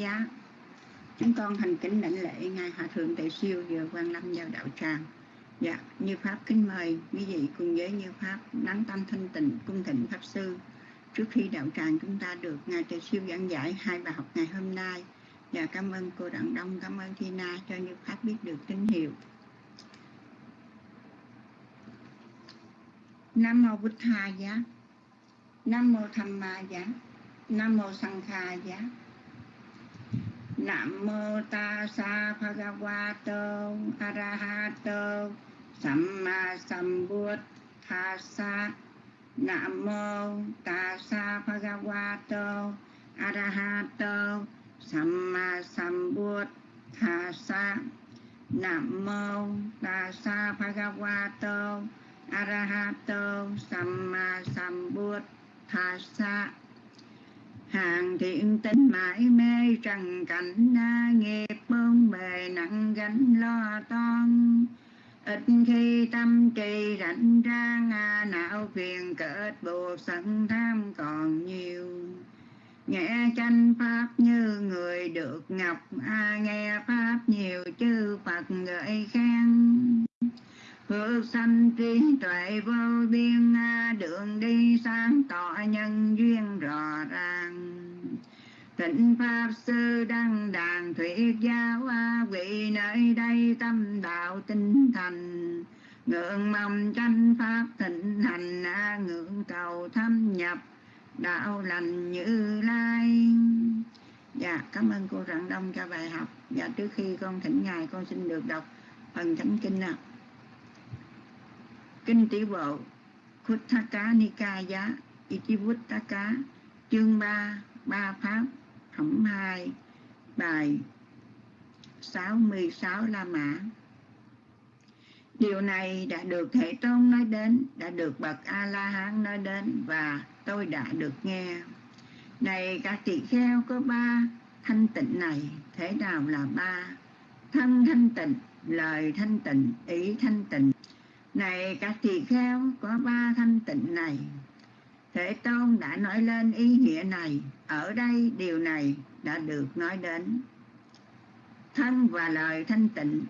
giá. Chúng con thành kính lãnh lễ ngài hòa thượng tề siêu vừa quan lâm vào đạo tràng. Dạ như pháp kính mời quý vị cùng với như pháp nắng tâm thanh tịnh cung thịnh pháp sư. Trước khi đạo tràng chúng ta được ngài tề siêu giảng giải hai bài học ngày hôm nay và dạ, cảm ơn cô đặng đông cảm ơn thi na cho như pháp biết được tín hiệu. Nam mô bút tha giá. Nam mô tham ma giá. Nam mô sanh kha giá nam mô ta sa bhagavato arahato samma sambuddhassa. Nam mô ta sa bhagavato arahato samma sambuddhassa. Nam mô ta sa bhagavato arahato samma sambuddhassa hàng thiện tính mãi mê trần cảnh na nghiệp bôn bề nặng gánh lo toan. Ít khi tâm trì rảnh ra à, não phiền kết buộc sân tham còn nhiều. Nghe tranh pháp như người được ngọc a nghe pháp nhiều chư phật gợi khen phước sanh trí tuệ vô biên đường đi sáng tỏ nhân duyên rõ ràng. Tịnh Pháp Sư Đăng Đàn Thuyết Giáo A Vị nơi đây tâm đạo tinh thành. Ngưỡng mong tranh Pháp thịnh hành A Ngưỡng cầu thâm nhập đạo lành như lai. Dạ, cảm ơn cô Rạng Đông cho bài học. Dạ, trước khi con thỉnh Ngài con xin được đọc phần thánh kinh nào Kinh Tỷ Bộ Khuttaka Nikaya Itivuttaka chương 3 ba pháp phẩm 2 bài 66 La Mã Điều này đã được Thể Tôn nói đến, đã được Bậc A-La-Hán nói đến và tôi đã được nghe. Này các tỳ kheo có ba thanh tịnh này, thế nào là ba? Thân thanh tịnh, lời thanh tịnh, ý thanh tịnh. Này các tỳ kheo có ba thanh tịnh này, Thế Tôn đã nói lên ý nghĩa này, ở đây điều này đã được nói đến. Thân và lời thanh tịnh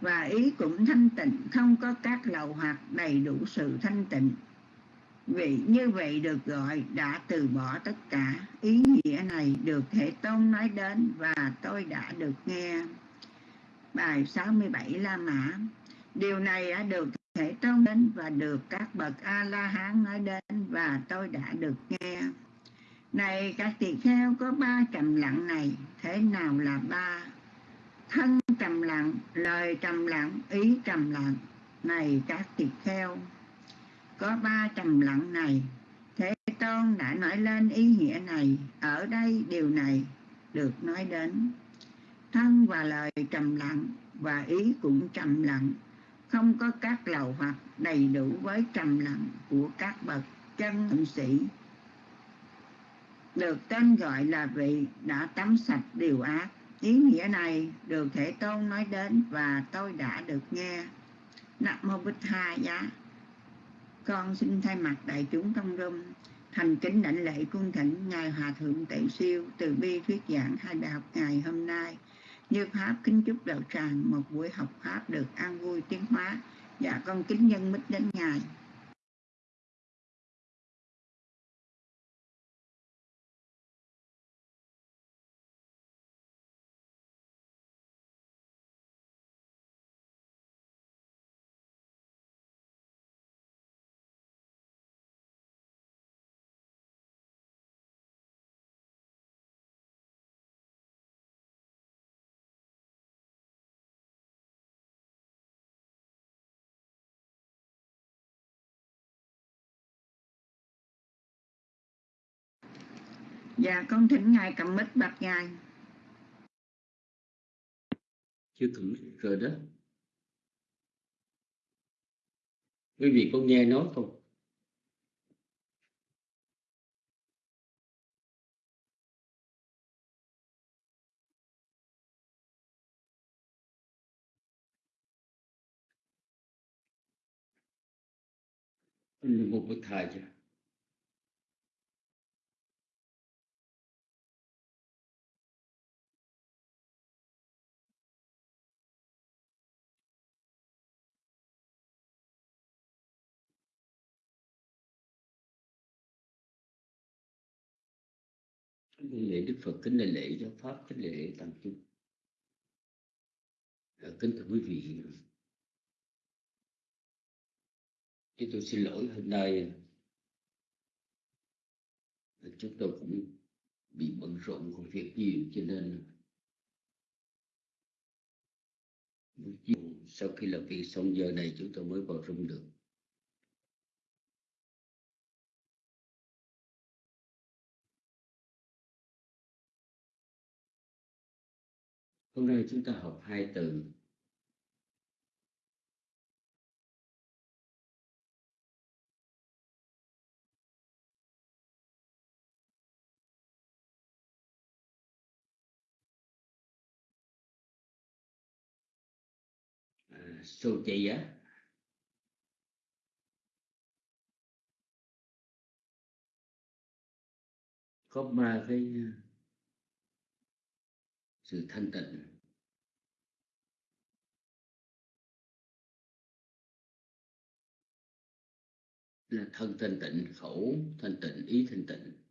và ý cũng thanh tịnh, không có các lầu hoặc đầy đủ sự thanh tịnh. Vì như vậy được gọi đã từ bỏ tất cả. Ý nghĩa này được Thế Tôn nói đến và tôi đã được nghe. Bài 67 La Mã Điều này đã được Thể Tôn đến và được các bậc A-la-hán nói đến và tôi đã được nghe. Này các tỳ kheo có ba trầm lặng này, thế nào là ba? Thân trầm lặng, lời trầm lặng, ý trầm lặng. Này các tỳ kheo, có ba trầm lặng này, Thế Tôn đã nói lên ý nghĩa này, ở đây điều này được nói đến. Thân và lời trầm lặng và ý cũng trầm lặng không có các lầu hoặc đầy đủ với trầm lặng của các bậc chân sĩ. Được tên gọi là vị đã tắm sạch điều ác. Ý nghĩa này được thể tôn nói đến và tôi đã được nghe. Nam mô bích tha giá. Con xin thay mặt đại chúng trong rung, thành kính đảnh lễ cung thỉnh ngài hòa thượng tệ siêu từ bi thuyết giảng hai bài học ngày hôm nay như Pháp kính chúc đạo tràng một buổi học Pháp được an vui tiến hóa. Dạ con kính nhân mít đến Ngài. Dạ con thỉnh Ngài cầm mít bạch Ngài Chưa thử rồi đó Quý vị có nghe nói không? một bậc thầy chưa? Lễ đức phật, kính lễ lễ giáo pháp, kính lễ lễ tăng chúng. Dạ, kính thưa quý vị. Chúng tôi xin lỗi hôm nay. Chúng tôi cũng bị bận rộn công việc nhiều, cho nên buổi chiều sau khi làm việc xong giờ này chúng tôi mới vào rung được. Hôm nay chúng ta học hai từ. À, sô á giá có ba cái nha sự thanh tịnh. Là thân thanh tịnh khẩu thanh tịnh ý thanh tịnh.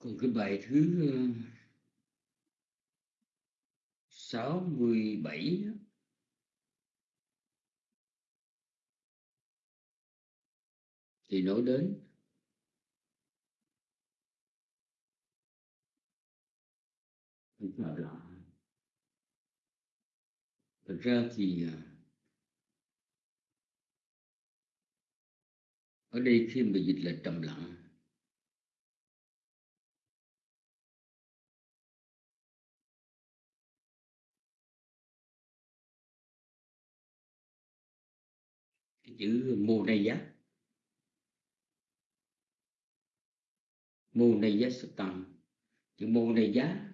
Còn cái bài thứ ờ, sáu mươi bảy thì nói đến Thật ra thì ờ, ở đây khi mà dịch là trầm lặng chữ mô này giá. Mô này giá xuất tầm chữ mô này giá.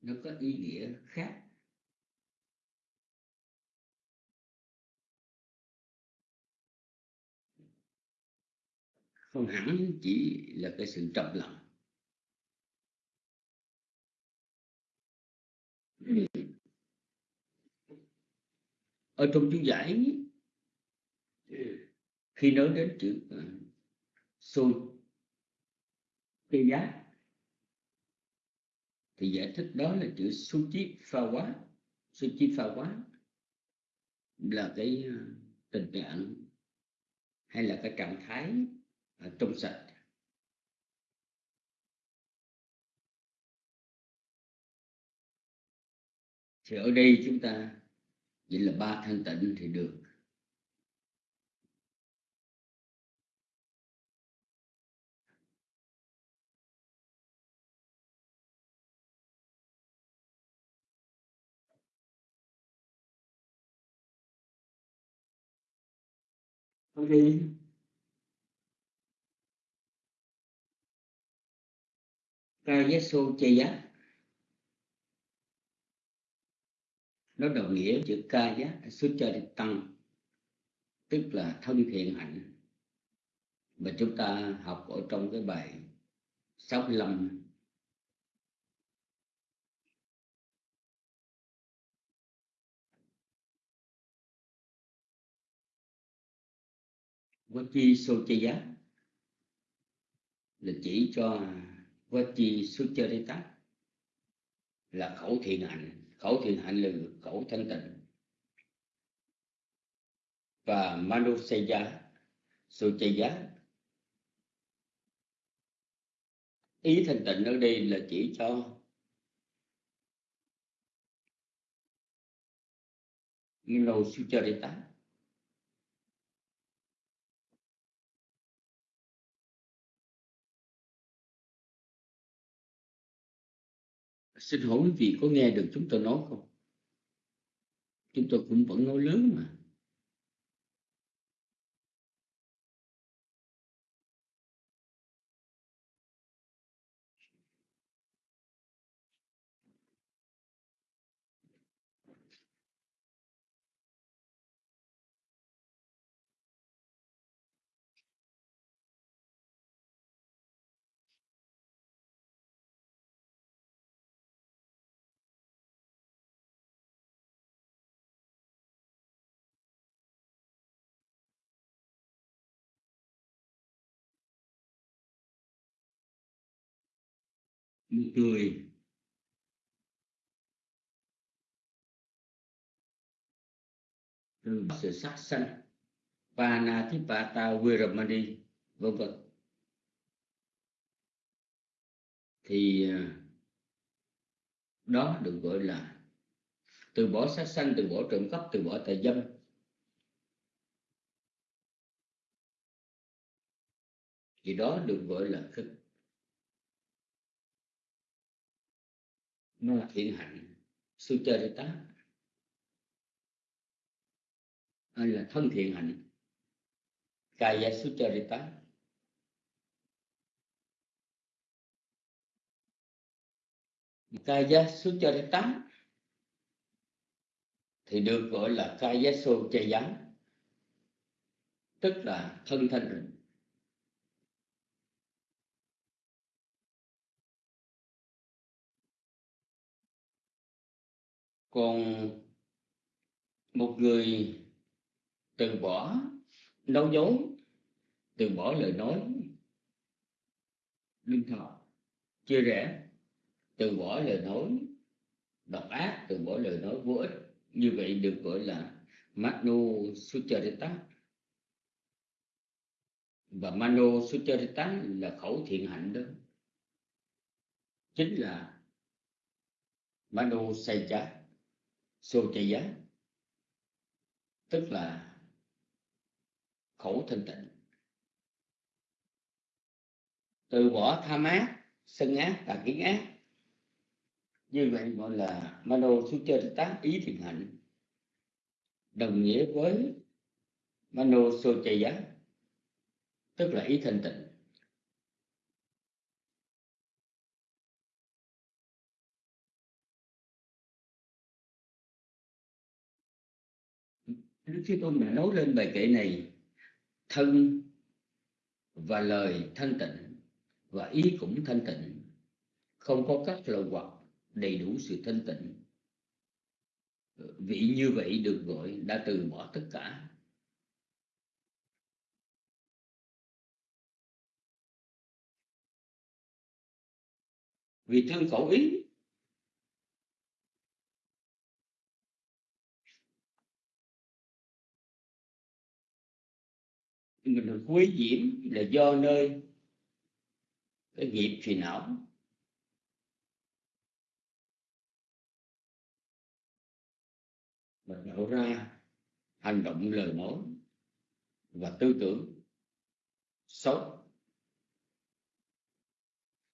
Nó có ý nghĩa khác. Không hẳn chỉ là cái sự trầm lặng ở trong chú giải khi nói đến chữ ờ, uh, xô cây giá thì giải thích đó là chữ suchi pha quá suchi pha quá là cái ờ, tình trạng hay là cái trạng thái ờ, trong sạch. Thì ở đây chúng ta vậy là ba thanh tịnh thì được ok ca số chê nó đồng nghĩa chữ ca giá xuất cho đi tăng, tức là thân thiện hạnh. Mà chúng ta học ở trong cái bài 65 Vachi Sochaya là chỉ cho Vachi Sucharita là khẩu thiện hạnh khẩu thiện hạnh là khẩu thanh tịnh. Và Manusaya Sochaya ý thanh tịnh ở đây là chỉ cho Mano xin hỏi quý vị có nghe được chúng tôi nói không? Chúng tôi cũng vẫn nói lớn mà. Nụ cười. Từ sự sắc sanh. Panathipata Viramani vân vân. Thì à, đó được gọi là từ bỏ sát sanh, từ bỏ trộm cắp, từ bỏ tà dâm. Thì đó được gọi là cái nó thiện hạnh. Sucharita hay là thân thiện hạnh. Kaya sucharita kaya sucharita thì được gọi là kaya sucharita tức là thân thanh tịnh. Còn một người từ bỏ nói dối, từ bỏ lời nói lương thọ, chia rẽ, từ bỏ lời nói, độc ác, từ bỏ lời nói vô ích, như vậy được gọi là Mano Sucharita. Và Mano Sucharita là khẩu thiện hạnh đó. Chính là Mano Saja Sochaya tức là khẩu thanh tịnh. Từ bỏ tham ác sân ác, tà kiến ác. Như vậy gọi là mano sucharita ý thiền hạnh. Đồng nghĩa với mano sochaya tức là ý thanh tịnh. Đức Thế Tôn đã nói lên bài kệ này, thân và lời thanh tịnh và ý cũng thanh tịnh, không có các lời hoặc đầy đủ sự thanh tịnh. Vị như vậy được gọi đã từ bỏ tất cả. Vì thương khẩu ý mình được quý diễm là do nơi cái nghiệp phiền não. Mình đổ ra hành động lời nói và tư tưởng xấu.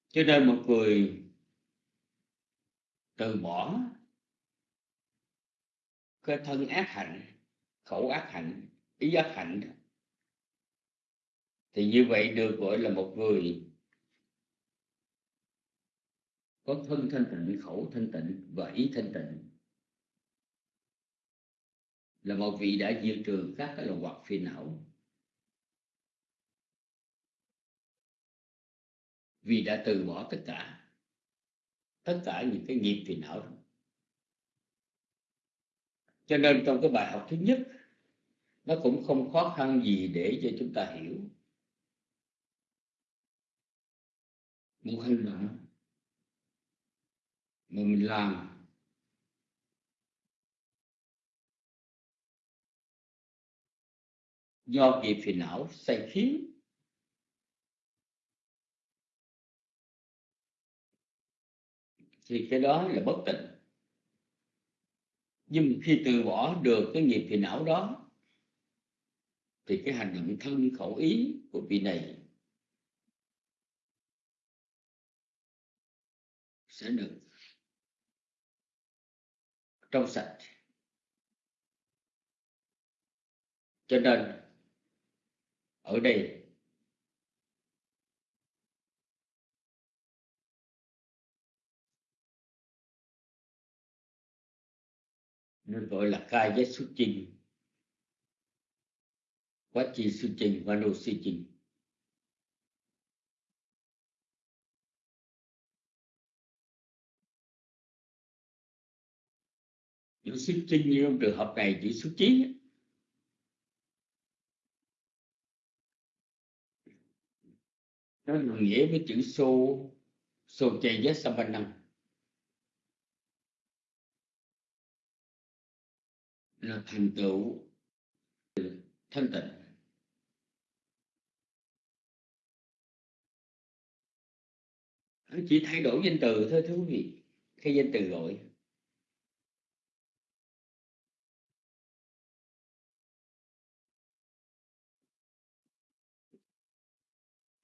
Cho nên một người từ bỏ cái thân ác hạnh, khẩu ác hạnh, ý ác hạnh thì như vậy được gọi là một người có thân thanh tịnh, khẩu thanh tịnh và ý thanh tịnh. Là một vị đã diệt trừ các cái lòng hoặc phiền não. Vì đã từ bỏ tất cả tất cả những cái nghiệp phiền não đó. cho nên trong cái bài học thứ nhất, nó cũng không khó khăn gì để cho chúng ta hiểu. Một hình động mà mình làm do nghiệp phiền não sai khiến thì cái đó là bất tịnh. Nhưng khi từ bỏ được cái nghiệp phiền não đó, thì cái hành động thân khẩu ý của vị này sẽ được trong sạch. Cho nên, ở đây, nên gọi là ca giác xuất trình, quá chi xuất trình và nô xuất trình. Chữ xuất trinh như trong trường hợp này chữ xuất chí nó đồng nghĩa với chữ xô Socheya năng. Là thành tựu thanh tịnh. Chỉ thay đổi danh từ thôi thưa quý vị. Khi danh từ gọi.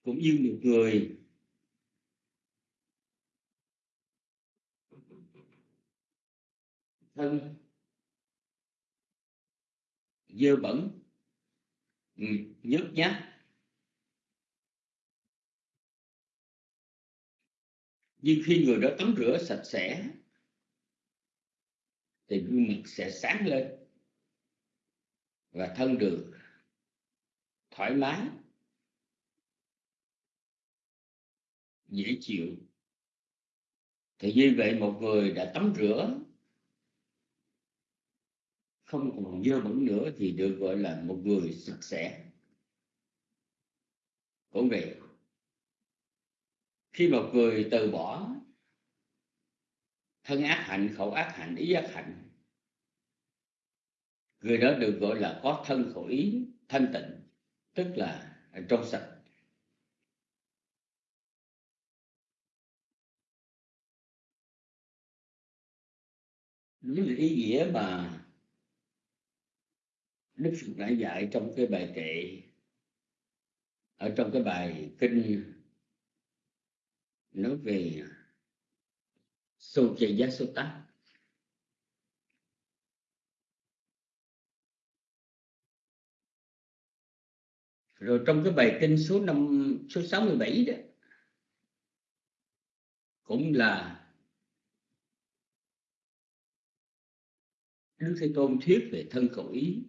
Cũng như một người. Thân. Dơ bẩn. Ừ, nhớt nhát. Nhưng khi người đó tắm rửa sạch sẽ, thì gương mặt sẽ sáng lên và thân được thoải mái. Dễ chịu. Thì như vậy một người đã tắm rửa, không còn dơ bẩn nữa thì được gọi là một người sạch sẽ. Cũng vậy, khi một người từ bỏ thân ác hạnh, khẩu ác hạnh, ý ác hạnh, người đó được gọi là có thân khẩu ý thanh tịnh, tức là trong sạch. Đó là ý nghĩa mà Đức Phật đã dạy trong cái bài kệ ở trong cái bài kinh nói về sô chê giá sô tát rồi trong cái bài kinh số năm, số 67 đó, cũng là Đức Thế Tôn thuyết về thân khẩu ý.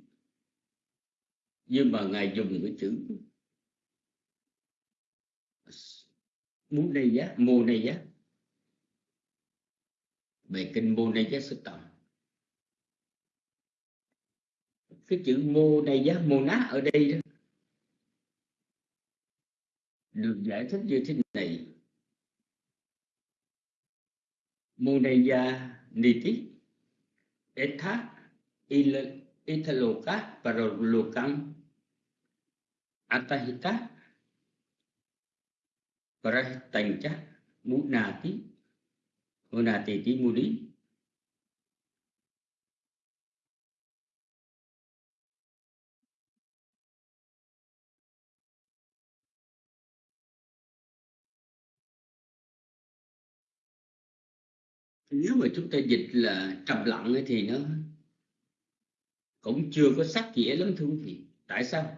Nhưng mà ngài dùng cái chữ muốn đây giá, mô này giá. Về kinh mô này giá sức tầm. Cái chữ mô này giá, mô ná ở đây đó, được giải thích như thế này. Mô này giá niti etha italoka paralokam atahita prahitancha munati munati ti muni nếu mà chúng ta dịch là trầm lặng thì nó cũng chưa có sắc nghĩa lắm thưa quý vị. Tại sao?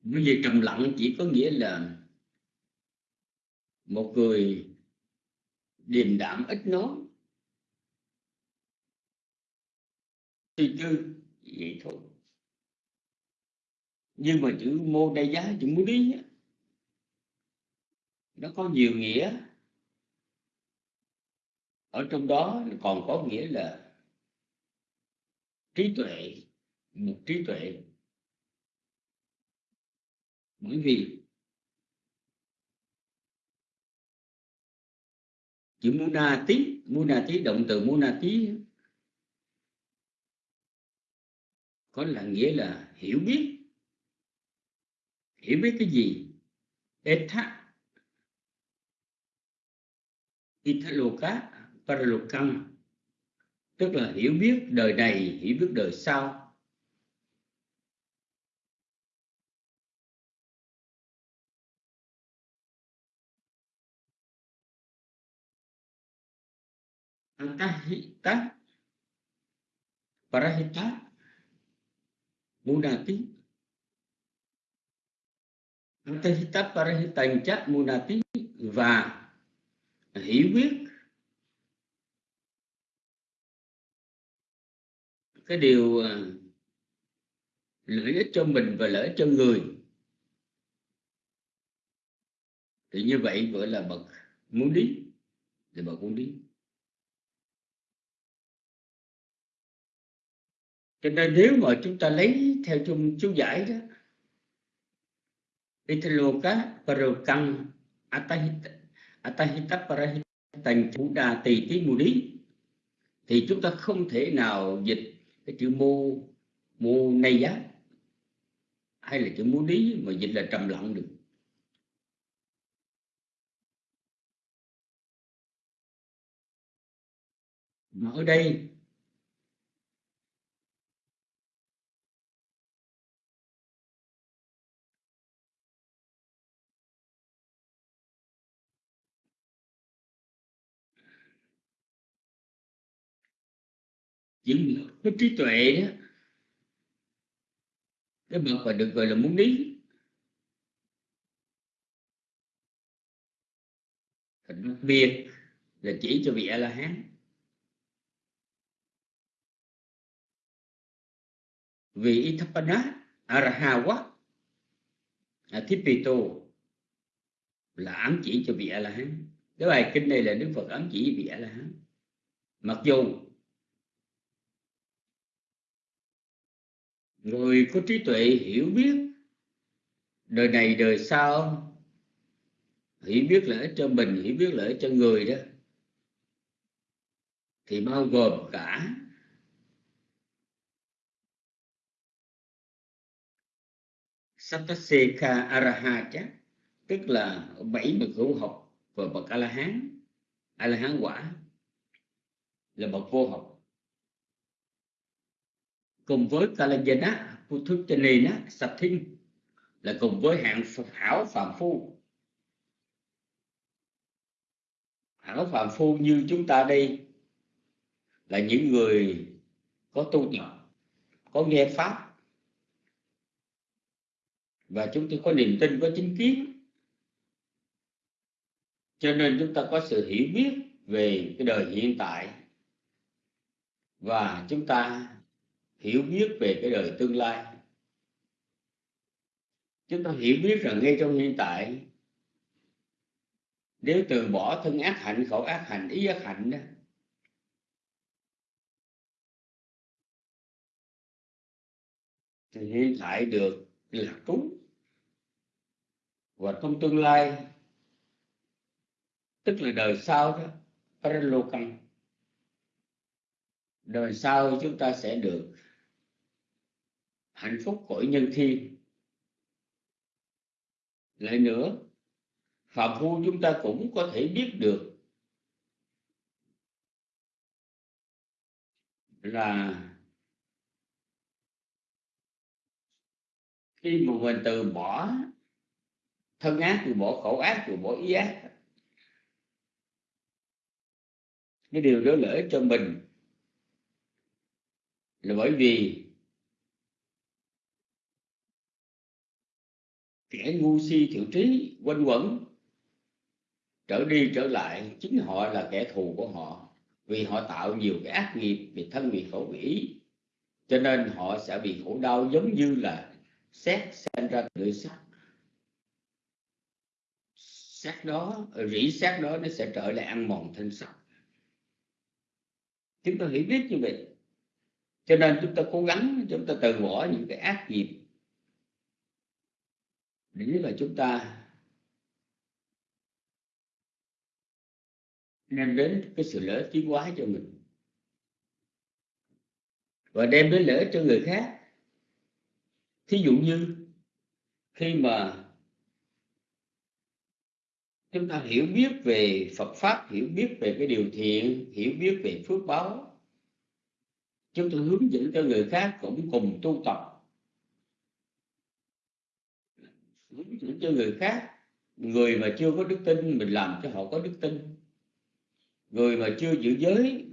Bởi vì trầm lặng chỉ có nghĩa là một người điềm đạm ít nói. Suy tư, vậy thôi nhưng mà chữ mô đa giá, chữ mô đi nó có nhiều nghĩa. Ở trong đó còn có nghĩa là trí tuệ, một trí tuệ. Bởi vì chữ muna tí muna tí động từ muna tí có là nghĩa là hiểu biết hiểu biết cái gì? Etha italoka paralokam tức là hiểu biết đời này, hiểu biết đời sau. Antahita parahita. Munati antahita parahitanja munati và hiểu biết cái điều à, lợi ích cho mình và lợi ích cho người. Thì như vậy gọi là bậc muốn đi. Thì bậc muốn đi. Cho nên nếu mà chúng ta lấy theo chung chú giải đó Italoka Parukang Atahita Atahita Parahitang Buddha Tỳ Tí Mù Đi thì chúng ta không thể nào dịch cái chữ mô mô này giá hay là chữ mô lý mà dịch là trầm lặng được. Mà ở đây những cái trí tuệ đó cái bậc mà được gọi là muốn lý đặc biệt là chỉ cho vị a la hán vị Ithapana Arahawa Thipito là ám chỉ cho vị A La Hán. Cái bài kinh này là Đức Phật ám chỉ vị A La Hán. Mặc dù người có trí tuệ hiểu biết, đời này đời sau hiểu biết lợi cho mình hiểu biết lợi cho người đó, thì bao gồm cả Sataseka Arahacha, tức là bảy bậc hữu học và bậc A La Hán A La Hán quả là bậc vô học cùng với Kalajana Putuchanina Sathin là cùng với hạng hảo phạm phu. Hảo phạm phu như chúng ta đây là những người có tu tập, có nghe pháp. Và chúng tôi có niềm tin, có chính kiến. Cho nên chúng ta có sự hiểu biết về cái đời hiện tại. Và chúng ta hiểu biết về cái đời tương lai. Chúng ta hiểu biết rằng ngay trong hiện tại, nếu từ bỏ thân ác hạnh, khẩu ác hạnh, ý ác hạnh đó, thì hiện tại được là trú và trong tương lai, tức là đời sau đó Paralokan đời sau chúng ta sẽ được hạnh phúc cõi nhân thiên lại nữa, phạm phu chúng ta cũng có thể biết được là khi mà mình từ bỏ thân ác từ bỏ khẩu ác từ bỏ ý ác, cái điều đó lợi cho mình là bởi vì kẻ ngu si thiểu trí, quanh quẩn, trở đi trở lại, chính họ là kẻ thù của họ. Vì họ tạo nhiều cái ác nghiệp về thân vì khẩu vì ý cho nên họ sẽ bị khổ đau giống như là xét xem ra từ sắc xác đó, rỉ xác đó, nó sẽ trở lại ăn mòn thân xác. Chúng ta hiểu biết như vậy. Cho nên chúng ta cố gắng, chúng ta từ bỏ những cái ác nghiệp để là chúng ta. Đem đến cái sự lỡ tiến hóa cho mình. Và đem đến lỡ cho người khác. Thí dụ như khi mà chúng ta hiểu biết về Phật pháp, hiểu biết về cái điều thiện, hiểu biết về phước báo, chúng ta hướng dẫn cho người khác cũng cùng tu tập hướng dẫn cho người khác. Người mà chưa có đức tin, mình làm cho họ có đức tin. Người mà chưa giữ giới,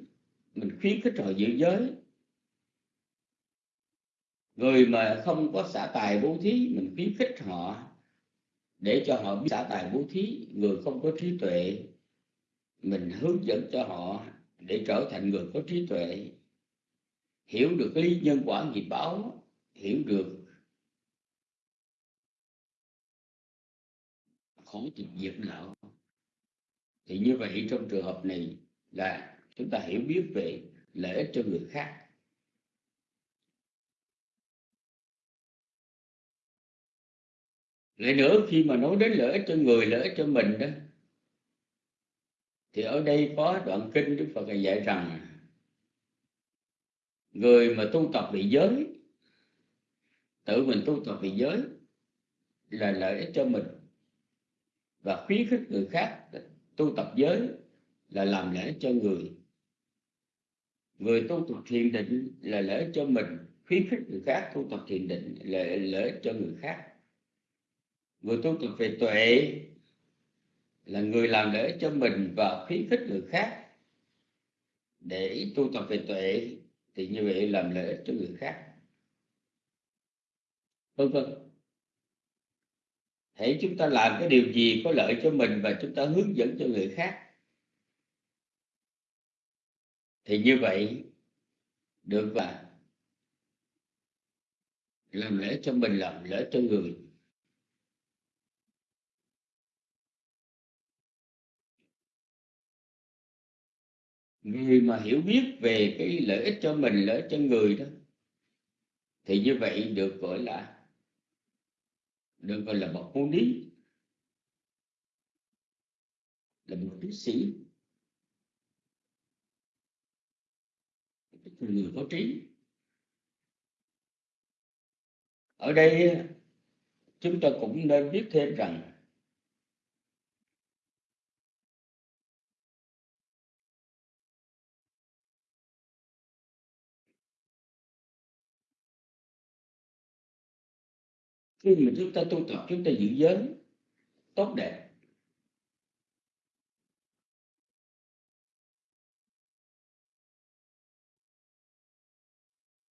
mình khuyến khích họ giữ giới. Người mà không có xả tài bố thí, mình khuyến khích họ để cho họ biết xả tài bố thí. Người không có trí tuệ, mình hướng dẫn cho họ để trở thành người có trí tuệ. Hiểu được lý nhân quả nghiệp báo, hiểu được khó chịu diện nợ thì như vậy trong trường hợp này là chúng ta hiểu biết về lợi ích cho người khác. Lại nữa, khi mà nói đến lợi ích cho người, lợi ích cho mình đó, thì ở đây có đoạn kinh đức phật dạy rằng, người mà tu tập vị giới, tự mình tu tập vị giới là lợi ích cho mình và khuyến khích người khác tu tập giới là làm lễ cho người. Người tu tập thiền định là lễ cho mình, khuyến khích người khác tu tập thiền định là lễ cho người khác. Người tu tập về tuệ là người làm lễ cho mình và khuyến khích người khác. Để tu tập về tuệ thì như vậy làm lễ cho người khác. Vân vân hãy chúng ta làm cái điều gì có lợi cho mình và chúng ta hướng dẫn cho người khác. Thì như vậy, được và làm lễ cho mình, làm lễ cho người. Người mà hiểu biết về cái lợi ích cho mình, lợi ích cho người đó, thì như vậy được gọi là được gọi là bậc môn lý. Là một tiến sĩ. Người có trí. Ở đây, chúng ta cũng nên biết thêm rằng khi mà chúng ta tu tập, chúng ta giữ giới, tốt đẹp.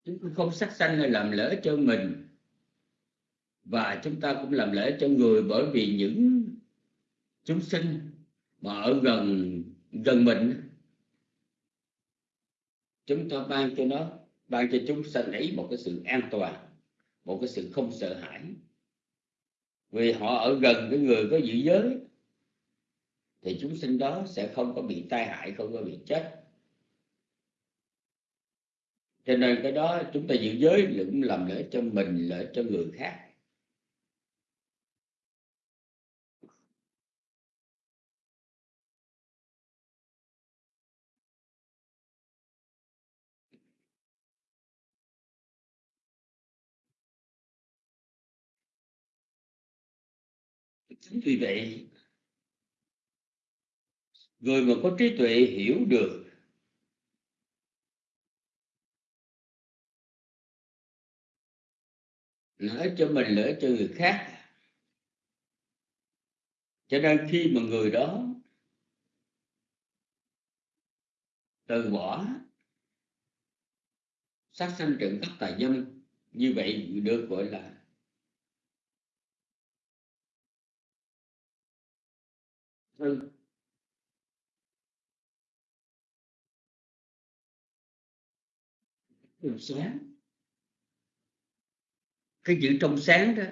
Chúng ta không sát sanh hay làm lỡ cho mình, và chúng ta cũng làm lễ cho người bởi vì những chúng sinh mà ở gần gần mình. Chúng ta ban cho nó, ban cho chúng sanh ấy một cái sự an toàn một cái sự không sợ hãi. Vì họ ở gần cái người có giữ giới, thì chúng sinh đó sẽ không có bị tai hại, không có bị chết. Cho nên cái đó chúng ta giữ giới cũng làm lợi cho mình lợi cho người khác chính vì vậy, người mà có trí tuệ hiểu được lợi cho mình, lợi cho người khác. Cho nên khi mà người đó từ bỏ sát sanh trộm cắp tài dâm như vậy được gọi là thân đường sáng. Cái chữ trong sáng đó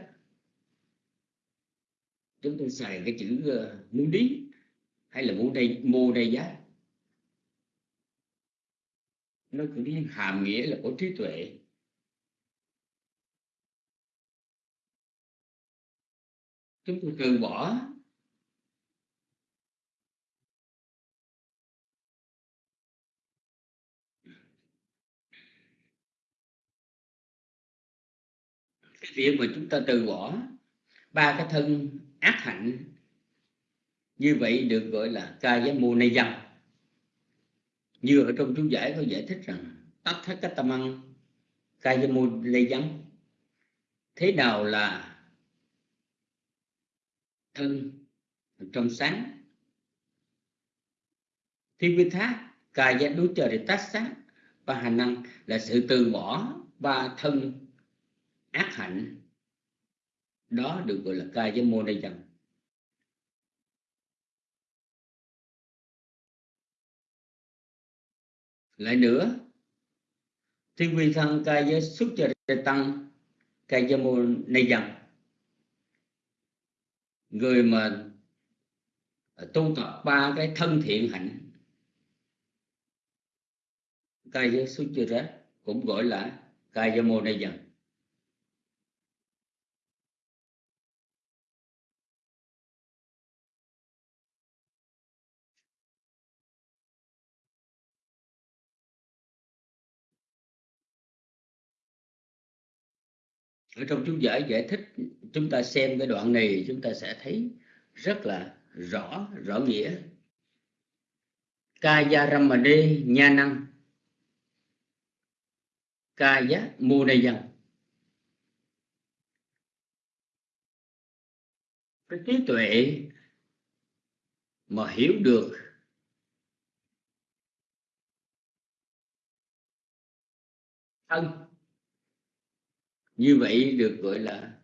chúng tôi xài cái chữ ờ, uh, muốn lý hay là mô đây mô đây giá. Nó cũng đi hàm nghĩa là có trí tuệ. Chúng tôi từ bỏ cái việc mà chúng ta từ bỏ ba cái thân ác hạnh, như vậy được gọi là ca giá mô nay dâm như ở trong chú giải có giải thích rằng tất thất cách tâm ăn ca giá mô nay dâm thế nào là thân trong sáng? Thiên vi thác ca giá đối chờ để tác sát và hành năng là sự từ bỏ ba thân ác hạnh, đó được gọi là ca với mô đây dần lại nữa thiên vi thân ca giới xuất cho tăng ca giới mô này dần người mà tu tập ba cái thân thiện hạnh ca giới xuất cho cũng gọi là ca giới mô này dần ở trong chú giải giải thích, chúng ta xem cái đoạn này, chúng ta sẽ thấy rất là rõ rõ nghĩa. Kaya ramade nha năng kaya munayan cái trí tuệ mà hiểu được thân như vậy được gọi là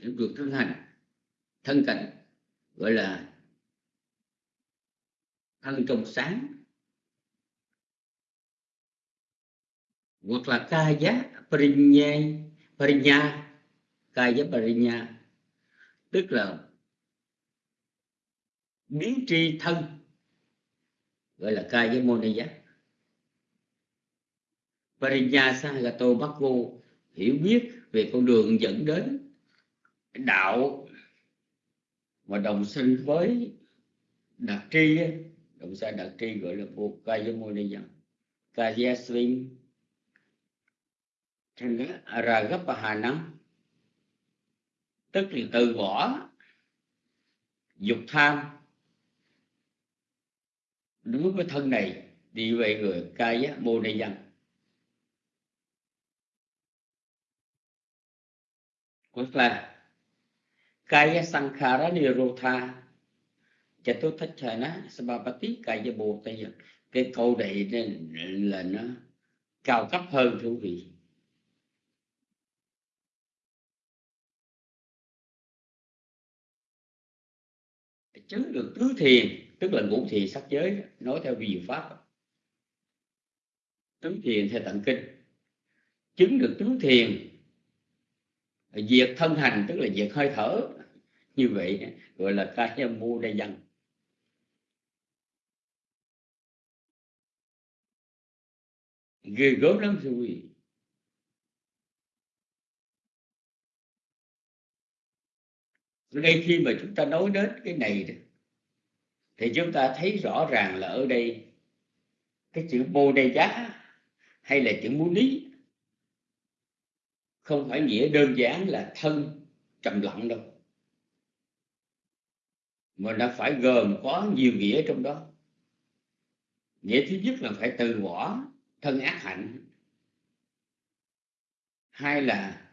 được thân hành, thân cảnh gọi là thân trong sáng, hoặc là ca giá parinya parinya, ca giá parinya, tức là biến tri thân, gọi là ca giá môn giá parinya sagato bhakvo hiểu biết về con đường dẫn đến đạo mà đồng sinh với đặc tri đồng sai đặc tri gọi là vô kaya môn gấp và hà Ragapahanam tức là từ bỏ dục tham. Đối với thân này, đi về người kaya mô Tức là kaya sankhara nirotha chatuthachana sabapati kaya bồ tây cái câu này là nó cao cấp hơn thú vị. Chứng được tứ thiền, tức là ngũ thiền sắc giới, nói theo vi diệu pháp. Tứ thiền theo tận kinh. Chứng được tứ thiền diệt thân hành, tức là diệt hơi thở. Như vậy, gọi là cái mu đây dân. Ghê gớm lắm, thưa quý vị. Khi mà chúng ta nói đến cái này thì chúng ta thấy rõ ràng là ở đây cái chữ bồ đề giá hay là chữ mu ní không phải nghĩa đơn giản là thân trầm lặng đâu. Mà nó phải gồm có nhiều nghĩa trong đó. Nghĩa thứ nhất là phải từ bỏ thân ác hạnh. Hai là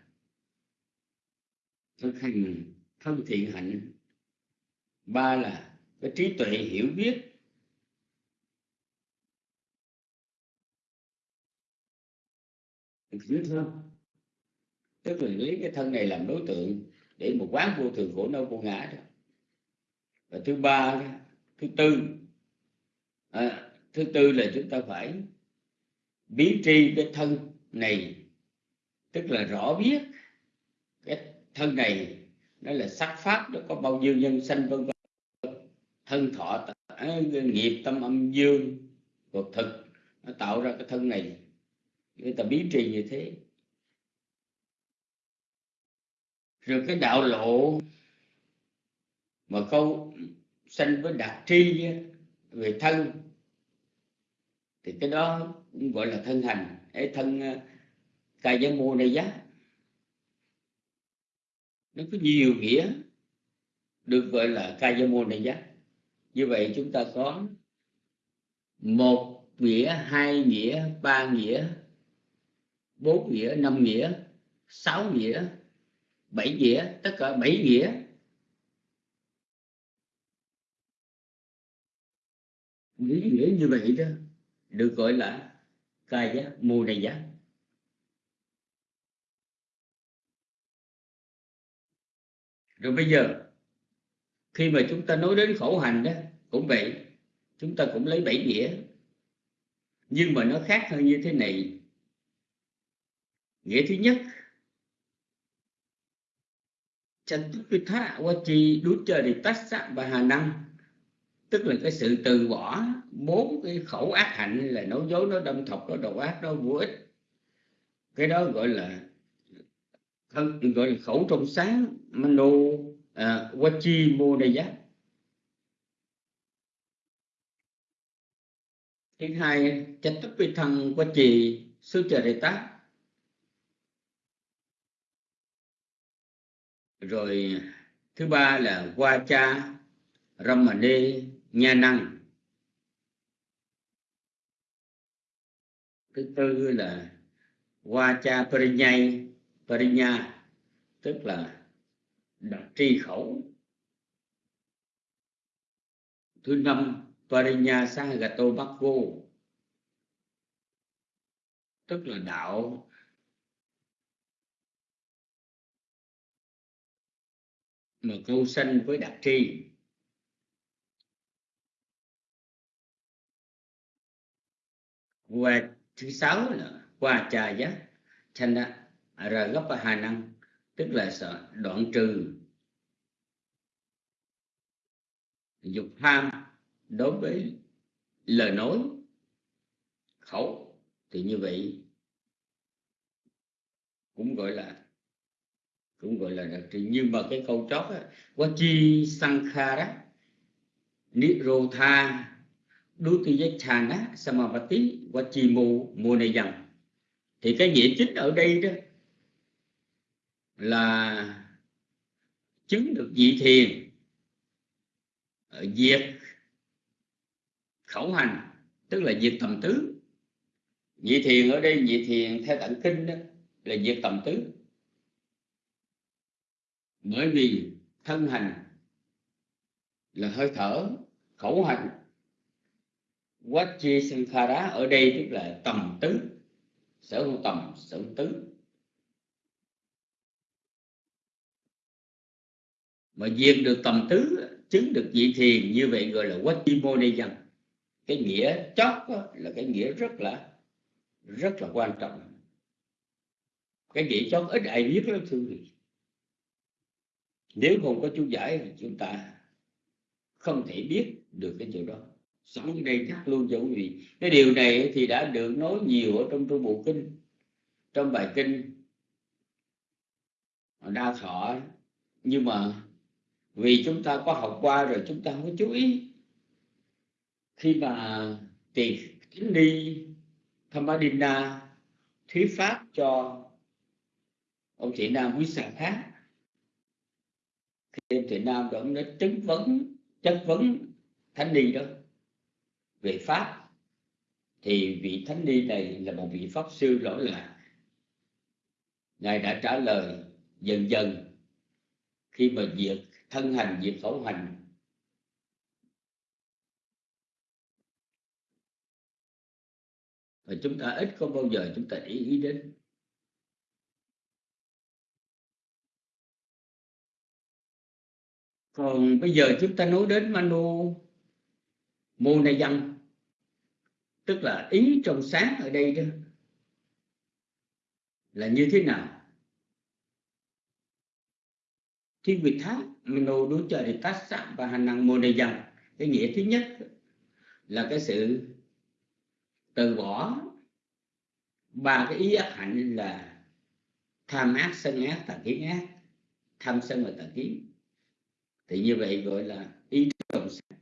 thực hành thân thiện hạnh. Ba là cái trí tuệ hiểu biết. Hiểu không? Tức là lấy cái thân này làm đối tượng để một quán vô thường khổ đau vô ngã đó. Và thứ ba thứ tư à, thứ tư là chúng ta phải biến tri cái thân này tức là rõ biết cái thân này nó là sắc pháp nó có bao nhiêu nhân sanh vân vân. Thân thọ à, nghiệp tâm âm dương vật thực nó tạo ra cái thân này. Người ta biến trì như thế. Rồi cái đạo lộ mà câu sanh với đạt tri về thân, thì cái đó cũng gọi là thân hành. Ấy thân ờ, ca dân mô này giá. Nó có nhiều nghĩa được gọi là ca dân mô này giá. Như vậy chúng ta có một nghĩa, hai nghĩa, ba nghĩa, bốn nghĩa, năm nghĩa, sáu nghĩa bảy nghĩa tất cả bảy nghĩa những nghĩa như vậy đó, được gọi là cai giá mù này giá. Rồi bây giờ, khi mà chúng ta nói đến khổ hành đó, cũng vậy, chúng ta cũng lấy bảy nghĩa nhưng mà nó khác hơn như thế này. Nghĩa thứ nhất Chantukitha Wachi tách sắc và Hà Năng tức là cái sự từ bỏ bốn cái khẩu ác hạnh là nói dối nó đâm thọc nó đầu ác nó vô ích. Cái đó gọi là thân gọi là khẩu trong sáng mano à, wachi mô đề giác thứ hai chánh tất vi thân quá trì sư chờ đề tác rồi, thứ ba là qua cha ramane nha năng. Thứ tư là qua cha parinyay parinya, tức là đặc tri khẩu. Thứ năm, Parinya Sahagato Bhakvo tức là đạo mà câu sanh với đặc tri. Và thứ sáu là qua trà giác ra gấp hà năng tức là sợ đoạn trừ. Dục tham đối với lời nói, khẩu thì như vậy. Cũng gọi là cũng gọi là đặc trị nhưng mà cái câu chót á chi sankhara nirotha dutiyachana samavati chi mu mô này dần. Thì cái nghĩa chính ở đây đó là chứng được vị thiền ờ, diệt khẩu hành, tức là diệt tầm tứ. Vị thiền ở đây, vị thiền theo tận kinh đó là diệt tầm tứ bởi vì thân hành là hơi thở, khẩu hành. Quát chi sankhara ở đây tức là tầm tứ sở hữu tầm, sở hữu tứ mà diệt được tầm tứ, chứng được vị thiền, như vậy gọi là quát chi mô ni dân cái nghĩa chót là cái nghĩa rất là rất là quan trọng. Cái nghĩa chót ít ai biết lắm thưa vị nếu không có chú giải thì chúng ta không thể biết được cái điều đó. Sống ở đây chắc luôn cho quý vị. Cái điều này thì đã được nói nhiều ở trong trung bộ kinh. Trong bài kinh đa thọ, nhưng mà vì chúng ta có học qua rồi chúng ta không có chú ý. Khi mà tiền thánh ni Thamadina thuyết pháp cho ông chị Nam quý sản khác khi thì Nam đó nó chất vấn chất vấn thánh ni đó, về pháp. Thì vị thánh ni này là một vị pháp sư lỗi lạc ngài đã trả lời dần dần khi mà diệt thân hành diệt khẩu hành và chúng ta ít có bao giờ chúng ta để ý đến. Còn bây giờ chúng ta nói đến manu mô tức là ý trong sáng ở đây đó, là như thế nào? Thiên việt tháp manu đối trời thì tát sạm và hành năng mô cái nghĩa thứ nhất là cái sự từ bỏ ba cái ý ác hạnh là tham ác sân ác, tà kiến ác, tham sân và tà kiến thì như vậy gọi là ý đồng sáng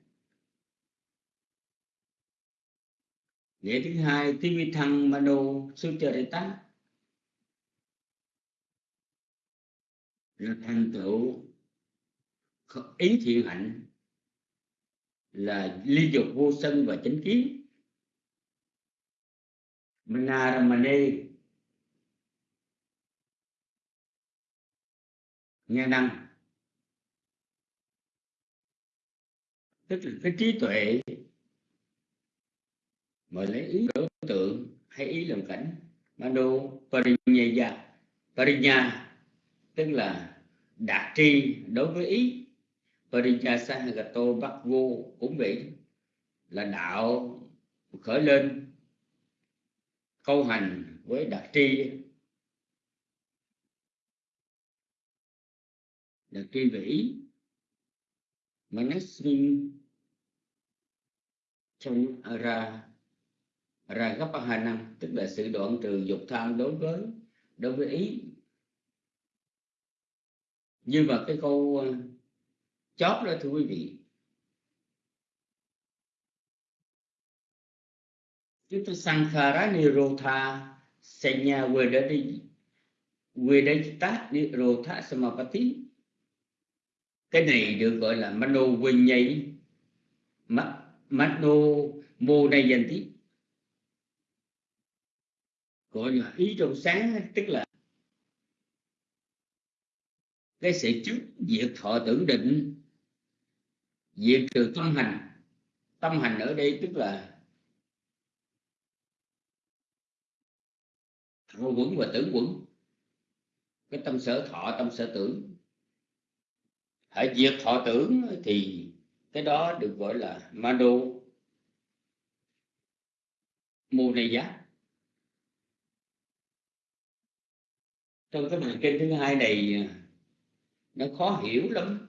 nghĩa thứ hai tivi thăng mano sucharita là thành tựu ý thiện hạnh là ly dục vô sân và chánh kiến. Manaramane. Nghe năng. Tức là cái trí tuệ mà lấy ý đối tượng hay ý làm cảnh. Mano parinya parinya, tức là đạt tri đối với ý. Parinya sahagato bắc vô cũng vậy, là đạo khởi lên, câu hành với đạt tri. Đạt tri về ý. Manasvi trong ra ra gấp năm tức là sự đoạn trừ dục tham đối với đối với ý. Nhưng mà cái câu ờ, chót đó, thưa quý vị chúng ta sankhara nirotha senya vedadi vedajita nirotha samapati cái này được gọi là mano vinyay mano modayanti gọi là ý trong sáng, tức là cái sự trước diệt thọ tưởng định, diệt trừ tâm hành. Tâm hành ở đây tức là thọ quẩn và tưởng quẩn. Cái tâm sở thọ, tâm sở tưởng hãy diệt thọ tưởng thì cái đó được gọi là mano mô này giá. Trong cái bài kinh thứ hai này, nó khó hiểu lắm,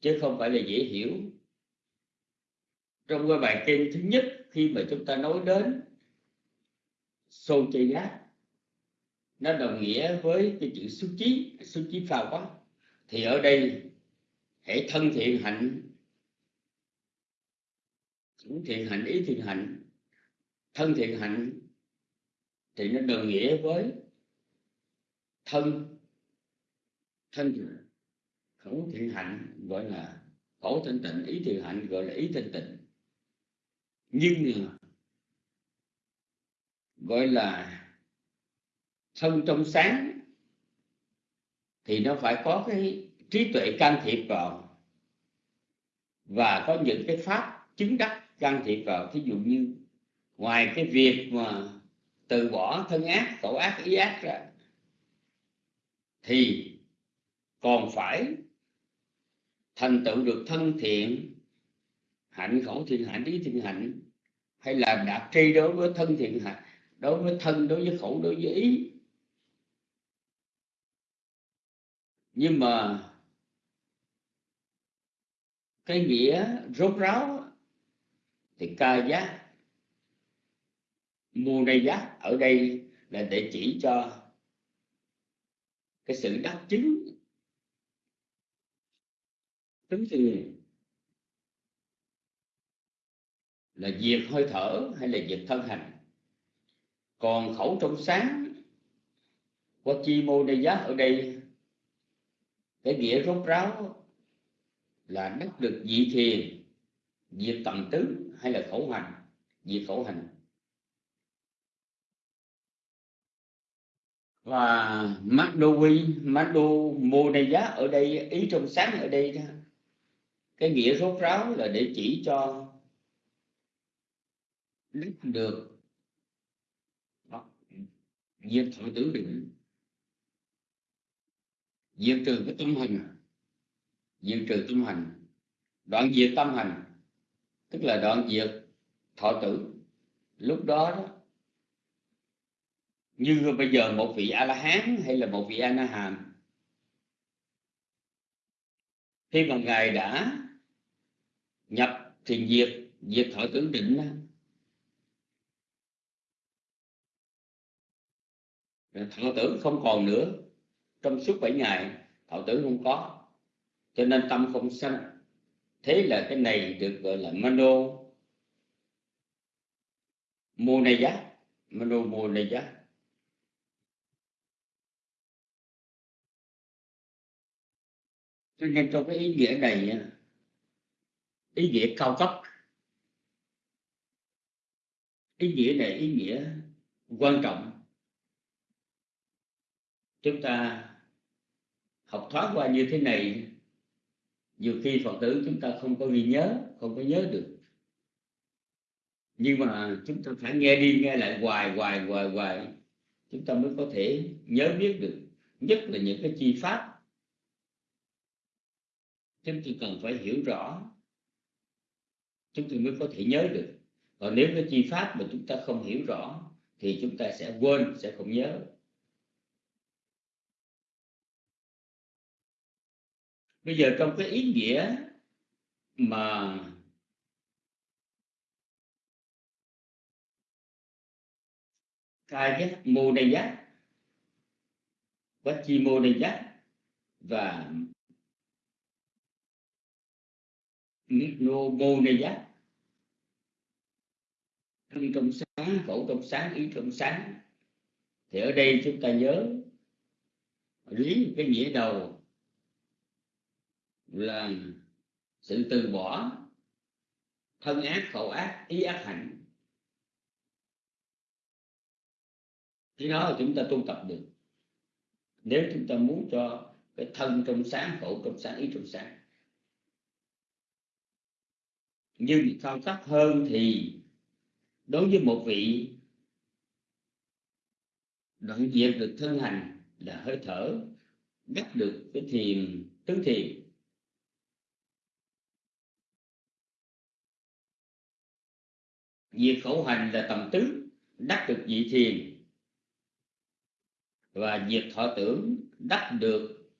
chứ không phải là dễ hiểu. Trong cái bài kinh thứ nhất, khi mà chúng ta nói đến sô chê giá, nó đồng nghĩa với cái chữ xúc chí xúc chí phào quá thì ở đây hãy thân thiện hạnh, cũng thiện hạnh, ý thiện hạnh, thân thiện hạnh, thì nó đồng nghĩa với thân thân khẩu thiện hạnh, gọi là khẩu thanh tịnh, ý thiện hạnh, gọi là ý thanh tịnh. Nhưng gọi là thân trong sáng thì nó phải có cái trí tuệ can thiệp vào. Và có những cái pháp chứng đắc can thiệp vào. Thí dụ như ngoài cái việc mà từ bỏ thân ác khẩu ác, ý ác ra, thì còn phải thành tựu được thân thiện, hạnh khẩu thiện hạnh, ý thiện hạnh, hay là đạt tri đối với thân thiện hạnh, đối với thân, đối với khẩu đối với ý. Nhưng mà cái nghĩa rốt ráo thì ca giác mua này giác ở đây là để chỉ cho cái sự đắc chứng. Chứng từ là diệt hơi thở hay là diệt thân hành. Còn khẩu trong sáng qua chi mô đây giác ở đây cái nghĩa rốt ráo là đắc được dị thiền, diệt tầm tứ hay là khẩu hành, diệt khẩu hành. Và Magdovi Magdo mô giá ở đây, ý trong sáng ở đây cái nghĩa rốt ráo là để chỉ cho được diệt thọ tử định diệt trừ cái tâm hình, diệt trừ tâm hành đoạn diệt tâm hành tức là đoạn diệt thọ tử. Lúc đó, đó như bây giờ một vị a la hán hay là một vị a na hàm khi mà ngài đã nhập thiền diệt diệt thọ tưởng định thọ tưởng không còn nữa trong suốt bảy ngày thọ tưởng không có. Cho nên tâm không sanh. Thế là cái này được gọi là mano mô này giá mano mô này giá cho nên trong cái ý nghĩa này, ý nghĩa cao cấp. Ý nghĩa này, ý nghĩa quan trọng. Chúng ta học thoát qua như thế này, nhiều khi phật tử chúng ta không có ghi nhớ, không có nhớ được. Nhưng mà chúng ta phải nghe đi nghe lại hoài hoài hoài hoài, chúng ta mới có thể nhớ biết được. Nhất là những cái chi pháp. Chúng ta cần phải hiểu rõ. Chúng ta mới có thể nhớ được. Còn nếu cái chi pháp mà chúng ta không hiểu rõ, thì chúng ta sẽ quên, sẽ không nhớ. Bây giờ trong cái ý nghĩa mà ca giác, mô này giác quá chi mô này giác và nô Mô Ni Giác. Thân trong sáng khẩu trong sáng, ý trong sáng. Thì ở đây chúng ta nhớ lý cái nghĩa đầu là sự từ bỏ thân ác, khẩu ác, ý ác hạnh. Cái đó là chúng ta tu tập được. Nếu chúng ta muốn cho cái thân trong sáng, khẩu trong sáng, ý trong sáng. Nhưng sâu sắc hơn thì đối với một vị đoạn diệt được thân hành là hơi thở đắc được cái thiền, tứ thiền diệt khẩu hành là tầm tứ đắc được vị thiền. Và diệt thọ tưởng đắc được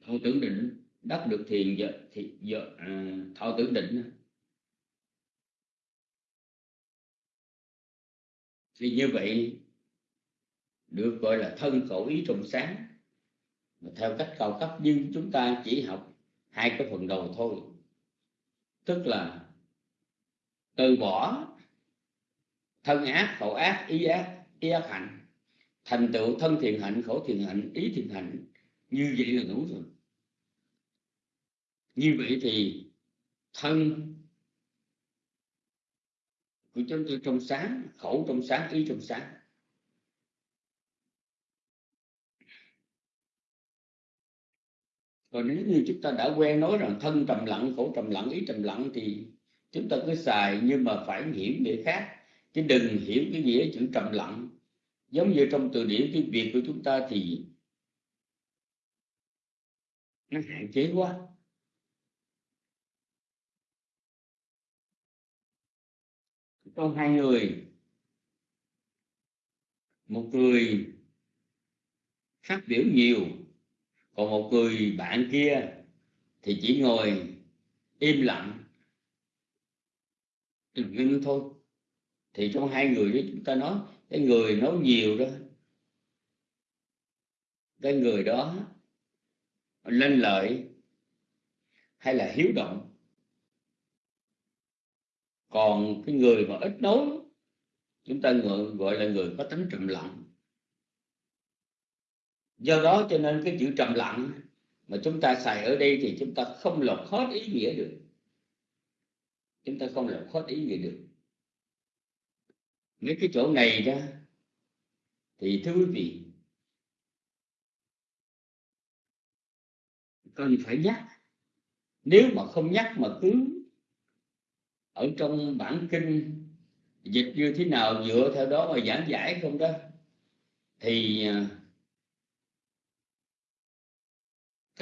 thọ tưởng định đắc được thiền giờ thì giờ à, thọ tưởng định. Thì như vậy được gọi là thân khẩu ý trùng sáng. Mà theo cách cao cấp nhưng chúng ta chỉ học hai cái phần đầu thôi tức là từ bỏ thân ác, khẩu ác, ý ác ý ác hạnh. Thành tựu thân thiện hạnh, khẩu thiện hạnh, ý thiện hạnh. Như vậy là đủ rồi. Như vậy thì thân của chúng tôi trong sáng, khẩu trong sáng, ý trong sáng. Còn nếu như chúng ta đã quen nói rằng thân trầm lặng, khổ trầm lặng, ý trầm lặng thì chúng ta cứ xài, nhưng mà phải hiểu nghĩa khác. Chứ đừng hiểu cái nghĩa chữ trầm lặng. Giống như trong từ điển tiếng việt của chúng ta thì nó hạn chế quá. Có hai người. Một người phát biểu nhiều còn một người bạn kia thì chỉ ngồi im lặng. Đừng ngưng thôi. Thì trong hai người đó chúng ta nói cái người nói nhiều đó. Cái người đó lên lợi hay là hiếu động. Còn cái người mà ít nói chúng ta gọi, gọi là người có tính trầm lặng do đó cho nên cái chữ trầm lặng mà chúng ta xài ở đây thì chúng ta không lột hết ý nghĩa được. Chúng ta không lột hết ý nghĩa được. Nếu cái chỗ này đó, thì thưa quý vị cần phải nhắc. Nếu mà không nhắc mà cứ ở trong bản kinh dịch như thế nào, dựa theo đó mà giảng giải không đó, thì à,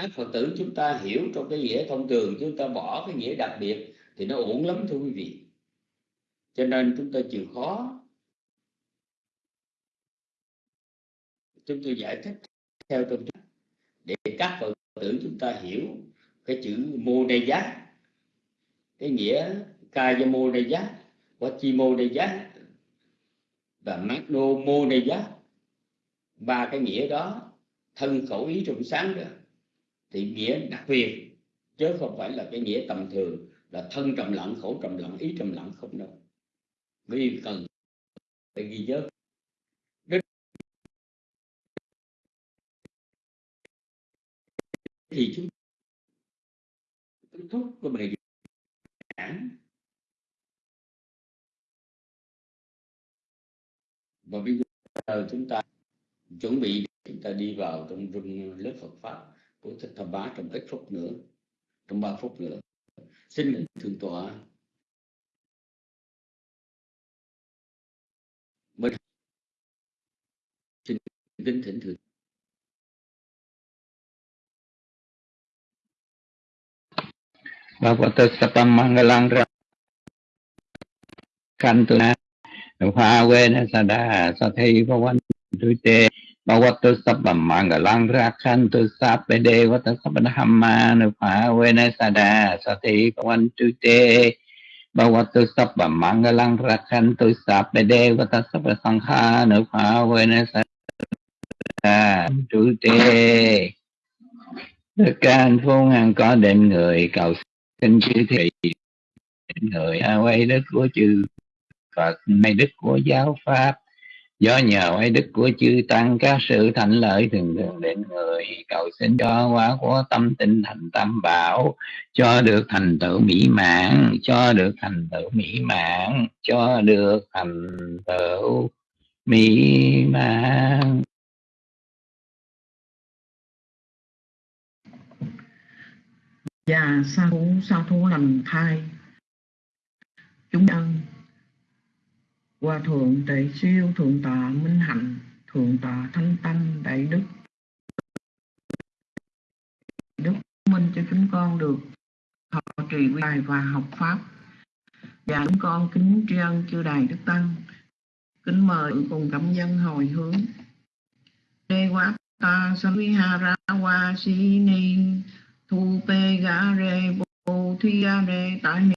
các phật tử chúng ta hiểu trong cái nghĩa thông thường, chúng ta bỏ cái nghĩa đặc biệt thì nó ổn lắm thưa quý vị. Cho nên chúng ta chịu khó. Chúng tôi giải thích theo trong để các phật tử chúng ta hiểu cái chữ mô đề giác, cái nghĩa kaya mô đề giác chi mô đề giác và magno mô đề giác ba cái nghĩa đó thân khẩu ý trùng sáng đó thì nghĩa đặc biệt chứ không phải là cái nghĩa tầm thường, là thân trầm lặng, khổ trầm lặng, ý trầm lặng không đâu. Vì cần phải ghi nhớ. Thì chúng kết thúc của bài giảng. Và bây giờ chúng ta chuẩn bị chúng ta đi vào trong rừng lớp Phật pháp của Thích Thập Bá trong ít phút nữa trong ba phút nữa. Xin lệnh thượng tọa. Bên xin kính thỉnh thượng Bhagavata Sapam Mangalang Kantuna Bhavena Sada Sa Thi Sathi Bhavantu Te Bhagavata Sapam Mangalang Rakhantu Sape Devata Sapadhamma Bhavena Sada Sathi Bhavantu Te Bhagavata Sapam Mangalang Rakhantu Sape Devata Sapadsankha Bhavena Sada Tu Te tê cả anh phúc ngàn có định người cầu xin chư thị người a quay đức của chư Phật may đức của giáo pháp do nhờ oai đức của chư tăng, các sự thành lợi thường thường đến người. Cầu xin cho quá của tâm tinh thành tâm bảo, cho được thành tựu mỹ mãn, cho được thành tựu mỹ mãn, cho được thành tựu mỹ mãn. Và sa thú sa thú lành thai. Chúng nhân hòa thượng đại siêu, thượng tọa minh hạnh, thượng tọa thanh tâm đại đức. Đức minh cho chúng con được thọ trì quy bài và học pháp. Và chúng con kính tri ân chư đài đức tăng, kính mời cùng cảm dân hồi hướng. Đề quá ta sa vi hà ra wa si ni, thu pe ga re bồ thi ga re tại